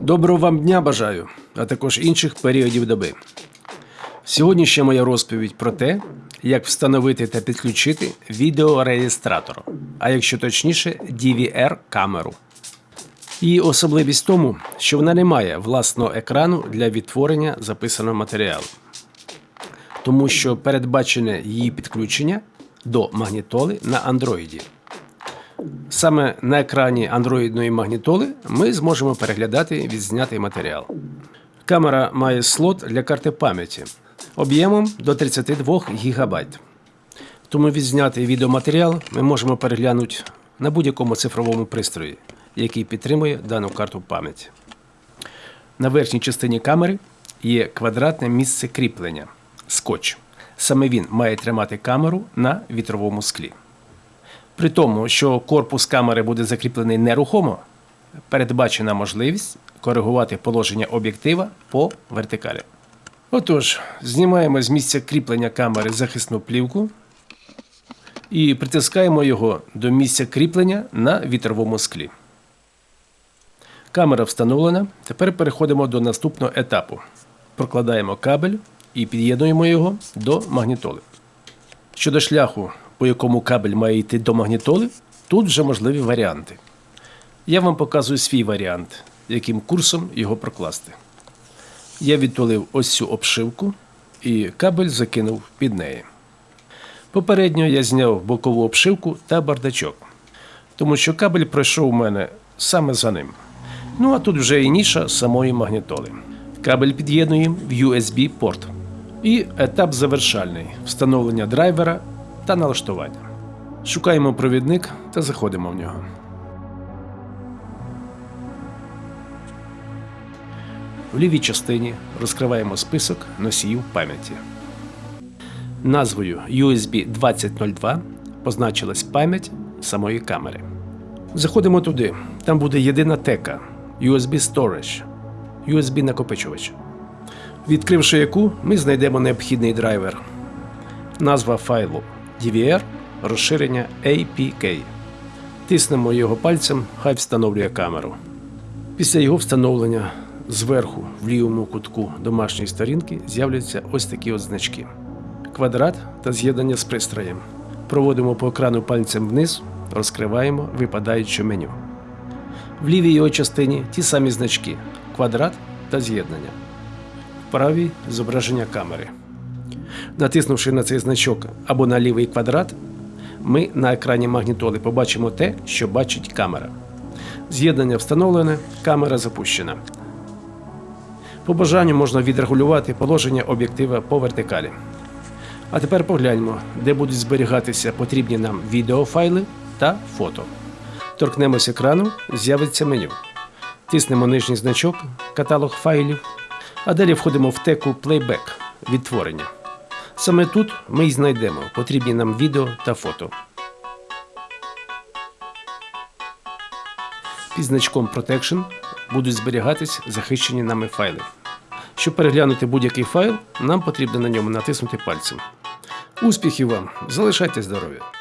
Доброго вам дня бажаю, а також інших періодів доби. Сьогодні ще моя розповідь про те, як встановити та підключити відеореєстратор, а якщо точніше, DVR-камеру. Її особливість в тому, що вона не має власного екрану для відтворення записаного матеріалу, тому що передбачене її підключення до магнітоли на Android. Саме на екрані андроїдної магнітоли ми зможемо переглядати відзнятий матеріал. Камера має слот для карти пам'яті об'ємом до 32 ГБ. Тому відзнятий відеоматеріал ми можемо переглянути на будь-якому цифровому пристрої, який підтримує дану карту пам'яті. На верхній частині камери є квадратне місце кріплення скотч. Саме він має тримати камеру на вітровому склі. При тому, що корпус камери буде закріплений нерухомо, передбачена можливість коригувати положення об'єктива по вертикалі. Отож, знімаємо з місця кріплення камери захисну плівку і притискаємо його до місця кріплення на вітровому склі. Камера встановлена. Тепер переходимо до наступного етапу. Прокладаємо кабель і під'єднуємо його до магнітоли. Щодо шляху, по якому кабель має йти до магнітоли, тут вже можливі варіанти. Я вам показую свій варіант, яким курсом його прокласти. Я відтулив ось цю обшивку і кабель закинув під неї. Попередньо я зняв бокову обшивку та бардачок, тому що кабель пройшов у мене саме за ним. Ну а тут вже і ніша самої магнітоли. Кабель під'єднуємо в USB-порт. І етап завершальний встановлення драйвера та налаштування. Шукаємо провідник та заходимо в нього. В лівій частині розкриваємо список носіїв пам'яті. Назвою USB 2002 позначилась пам'ять самої камери. Заходимо туди. Там буде єдина тека USB Storage, USB накопичувач. Відкривши яку, ми знайдемо необхідний драйвер. Назва файлу DVR, розширення APK. Тиснемо його пальцем, хай встановлює камеру. Після його встановлення зверху в лівому кутку домашньої сторінки з'являться ось такі от значки: квадрат та з'єднання з пристроєм. Проводимо по екрану пальцем вниз, розкриваємо випадаюче меню. В лівій його частині ті самі значки квадрат та з'єднання. В правій зображення камери. Натиснувши на цей значок або на лівий квадрат, ми на екрані магнітоли побачимо те, що бачить камера. З'єднання встановлене, камера запущена. По бажанню можна відрегулювати положення об'єктива по вертикалі. А тепер погляньмо, де будуть зберігатися потрібні нам відеофайли та фото. Торкнемось екрану, з'явиться меню. Тиснемо нижній значок, каталог файлів, а далі входимо в теку Playback відтворення. Саме тут ми й знайдемо потрібні нам відео та фото. Під значком Protection будуть зберігатись захищені нами файли. Щоб переглянути будь-який файл, нам потрібно на ньому натиснути пальцем. Успіхів вам! Залишайте здоров'я!